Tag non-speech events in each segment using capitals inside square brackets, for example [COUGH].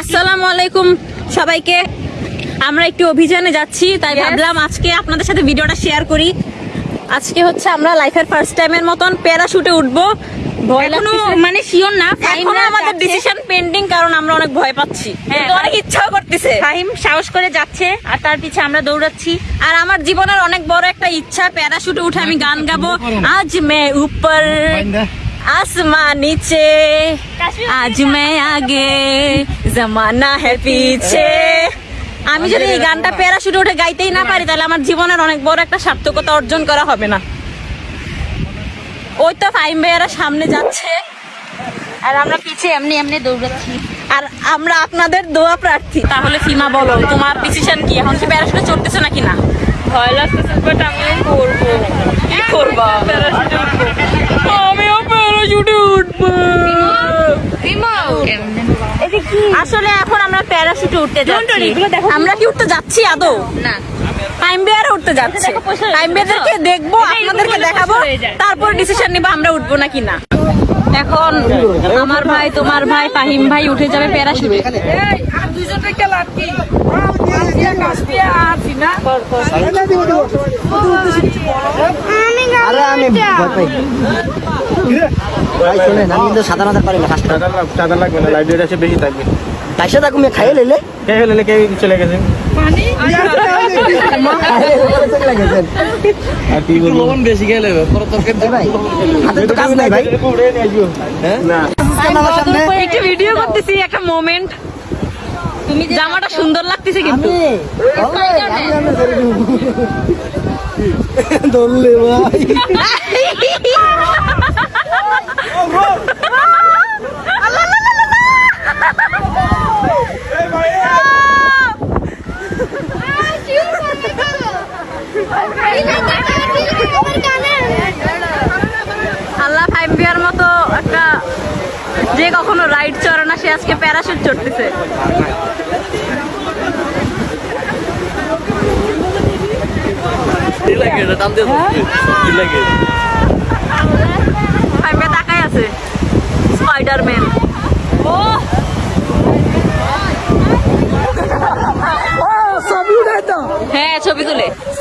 আসসালামু আলাইকুম সবাইকে। আমরা একটু অভিযানে যাচ্ছি তাই ভাবলাম আজকে আপনাদের সাথে ভিডিওটা শেয়ার করি। আজকে হচ্ছে আমরা লাইফের ফার্স্ট টাইমের মতন প্যারাশুটে উঠবো। ভয় মানে শিওর না এখনও আমাদের ডিসিশন পেন্ডিং কারণ আমরা অনেক ভয় পাচ্ছি। হ্যাঁ, অনেক ইচ্ছাও করতেছে। ফাহিম সাহস করে যাচ্ছে আর তার পিছে আমরা দৌড়াচ্ছি। আর আমার জীবনের অনেক বড় একটা ইচ্ছা প্যারাশুটে উঠে আমি গান গাবো। আজ মে উপর आसमां नीचे आज मैं आगे जमाना है पीछे আমি যদি এই গানটা প্যারাশুটে উঠে গাইতেই না পারি তাহলে আমার জীবনের অনেক বড় একটা সার্থকতা অর্জন করা হবে না ওই তো ফাইম ভাইয়ারা সামনে যাচ্ছে আর আমরা পিছে এমনি এমনি দৌড়াচ্ছি আর আমরা আপনাদের দোয়া প্রার্থী তাহলে সীমা বলো তোমার ডিসিশন কি এখন কি প্যারাশুটে চড়তেছো নাকি না ভয় লাগতেছে বাট আমিও করবো কি করবা আমিও প্যারাশুটে উঠবো আসলে এখন আমরা প্যারাশুটে উঠতে যাচ্ছি আমরা কি উঠতে যাচ্ছি আদৌ না টাইম বেয়ার উঠতে যাচ্ছে হয়ে টাইম বেয়ারদেরকে দেখব আপনাদেরকে দেখাবো হয়ে। তারপর ডিসিশন নিবো আমরা উঠবো নাকি না এখন আমার ভাই তোমার ভাই ফাহিম ভাই উঠে যাবে প্যারাশুটে আমি ভাই শোনেন আমি কিন্তু সাদা পারি না ফার্স্ট লাগবে না লাইব্রেরি আছে বেশি থাকবে। তাইসে তাকে মেয়ে খাইয়ে লেলে কে হলে কে চলে গেছে। চলে গেছেন আর কি বলব? এ [LAUGHS] [LAUGHS] [LAUGHS] ভাই হাতে তো কাজ নাই ভাই না আমার সামনে একটু ভিডিও করতেছি একটা মোমেন্ট তুমি যে জামাটা সুন্দর লাগতেছে কিন্তু আমি আমি আমি ধরে দিব। ধরলে ভাই আল্লাহ ফাইভ বিয়ার মতো একটা যে কখনো রাইড চড়ে না সে আজকে প্যারাশুট চড়তেছে। ফাইভ বিয়ার তাকাই আছে। স্পাইডারম্যান। ও হ্যাঁ ছবি তুলে।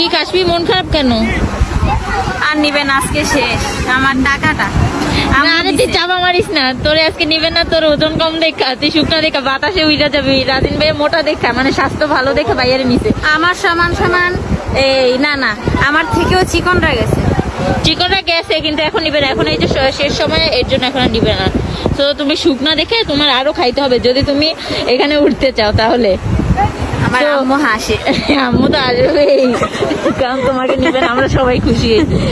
কি কাশ্মীর মন খারাপ কেন? আর নিবেন আজকে শেষ। আমার টাকাটা। না আরে তুই চাপা মারিস না। তোরে আজকে নিবে না তোর ওজন কম দেখা। তুই শুকনা দেখা বাতাসে উইরা যাবি। রাজিন ভাই মোটা দেখা মানে স্বাস্থ্য ভালো দেখে বাইরে নিছে। আমার সমান সমান এই না না আমার থেকেও চিকনরা গেছে। কিন্তু এখন নিবে না। এখন এই যে শেষ সময় এর জন্য এখন নিবে না। তো তুমি শুকনা দেখে তোমার আরও খাইতে হবে। যদি তুমি এখানে উঠতে চাও তাহলে। আমার আম্মু হাসে। আম্মু তো আসবেই। কারণ তোমাকে নিবে না আমরা সবাই খুশি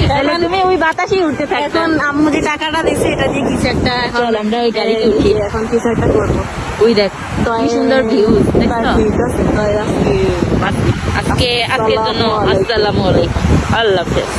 তাহলে তুমি ওই বাতাসেই উঠতে থাকো। এখন আম্মু যে টাকাটা দিছে এটা দিয়ে কিছু একটা চল আমরা ওই গাড়িতে উঠি। এখন কিছু একটা করব। ওই দেখ কি সুন্দর ভিউ আজকে আজকের জন্য আসসালামু আলাইকুম। আল্লাহ হাফেজ।